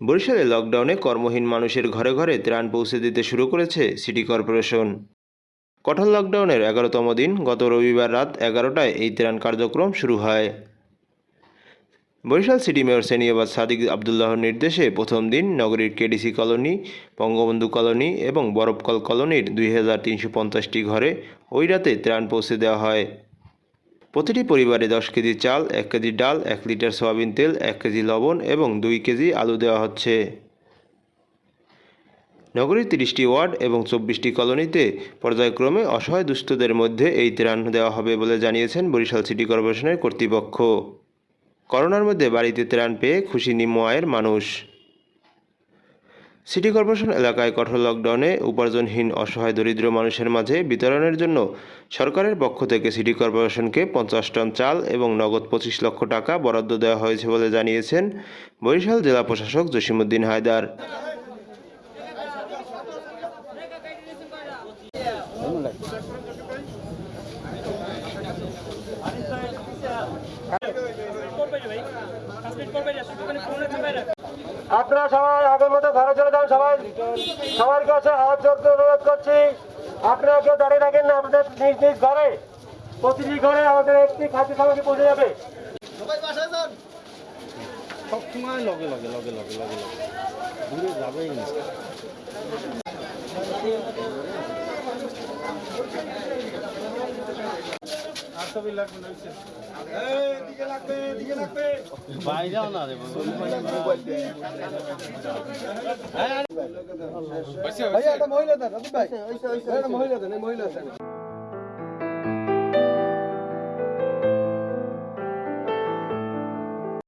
বরিশালে লকডাউনে কর্মহীন মানুষের ঘরে ঘরে ত্রাণ পৌঁছে দিতে শুরু করেছে সিটি কর্পোরেশন কঠোর লকডাউনের এগারোতম দিন গত রবিবার রাত এগারোটায় এই ত্রাণ কার্যক্রম শুরু হয়। বরিশাল সিটি মেয়র সেনিয়াবাদ সাদিক আবদুল্লাহর নির্দেশে প্রথম দিন নগরীর কেডিসি কলোনি, বঙ্গবন্ধু কলোনি এবং বরফকল কলোনির দুই ঘরে ওই রাতে ত্রাণ পৌঁছে দেওয়া হয়। প্রতিটি পরিবারে দশ কেজি চাল, এক কেজি ডাল, এক লিটার সয়াবিন তেল, এক কেজি লবণ এবং দুই কেজি আলু দেওয়া হচ্ছে। নগরীর তিরিশটি ওয়ার্ড এবং চব্বিশটি কলোনিতে পর্যায়ক্রমে অসহায় দুস্থদের মধ্যে এই ত্রাণ দেওয়া হবে বলে জানিয়েছেন বরিশাল সিটি কর্পোরেশনের কর্তৃপক্ষ। করোনার মধ্যে বাড়িতে ত্রাণ পেয়ে খুশি নিম্ন আয়ের মানুষ। সিটি কর্পোরেশন এলাকায় কঠোর লকডাউনে উপার্জনহীন অসহায় দরিদ্র মানুষের মাঝে বিতরণের জন্য সরকারের পক্ষ থেকে সিটি কর্পোরেশনকে পঞ্চাশ টন চাল এবং নগদ পঁচিশ লক্ষ টাকা বরাদ্দ দেওয়া হয়েছে বলে জানিয়েছেন বরিশাল জেলা প্রশাসক জসিমুদ্দিন হায়দার আপনারা সবাই আগের মতো ঘরে চলে যান সবাই সবার কাছে হাত জোর করে অনুরোধ করছি। আপনারা কেউ দাঁড়িয়ে থাকেন না আমাদের নিজ নিজ ঘরে প্রতিটি ঘরে আমাদের একটি খাদ্য সামগ্রী পৌঁছে যাবে। সবসময় লগে লগে লগে লগে লগে লগে। দূরে যাবেই না। বাইরেও না রে মহিলা দেন মহিলা দেন মহিলা দেন।